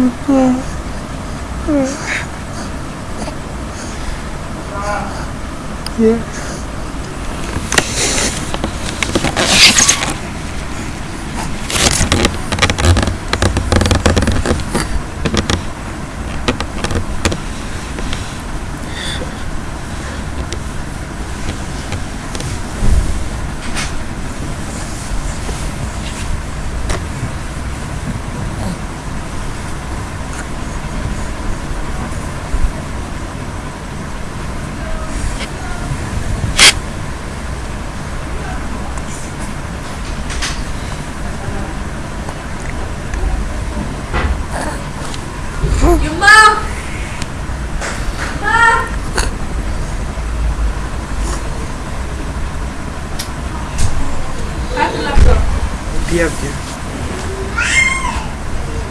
嗯，哼，嗯，嗯。Yeah. Yung ma! Ma! Ano laptop? Где?